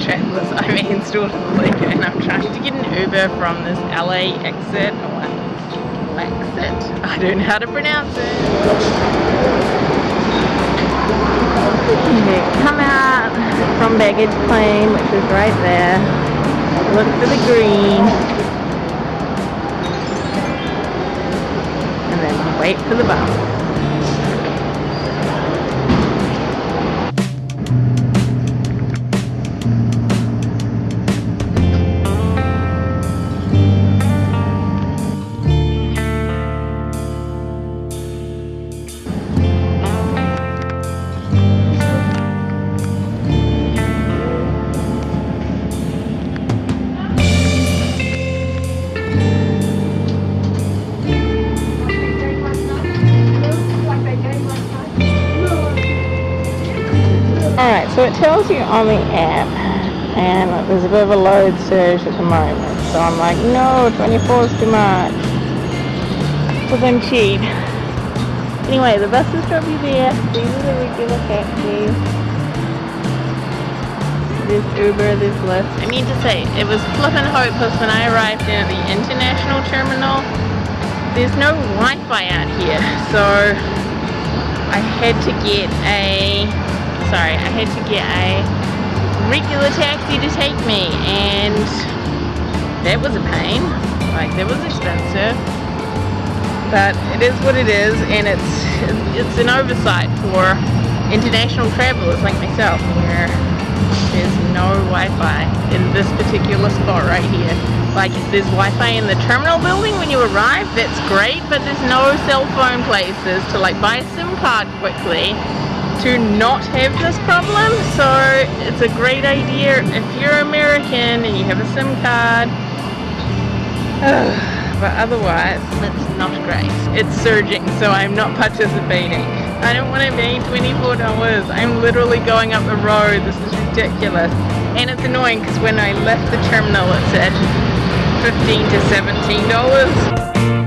Travelers. I'm installed the link and I'm trying to get an Uber from this LAX-it oh, or exit. I don't know how to pronounce it. Come out from baggage claim, which is right there. Look for the green. And then wait for the bus. Alright, so it tells you on the app, and there's a bit of a load surge at the moment. So I'm like, no, 24 is too much. But then cheap. Anyway, the bus buses drop you there. These are the regular taxis. There's Uber, there's Lyft. I mean to say, it was flippin' hopeless when I arrived at the international terminal. There's no Wi-Fi out here, so I had to get a sorry, I had to get a regular taxi to take me and that was a pain. Like that was expensive. But it is what it is and it's it's an oversight for international travelers like myself where there's no Wi-Fi in this particular spot right here. Like if there's Wi-Fi in the terminal building when you arrive, that's great, but there's no cell phone places to like buy a SIM card quickly to not have this problem. So it's a great idea if you're American and you have a SIM card. But otherwise it's not great. It's surging so I'm not participating. I don't want to pay $24 I'm literally going up the road. This is ridiculous. And it's annoying because when I left the terminal it said 15 to $17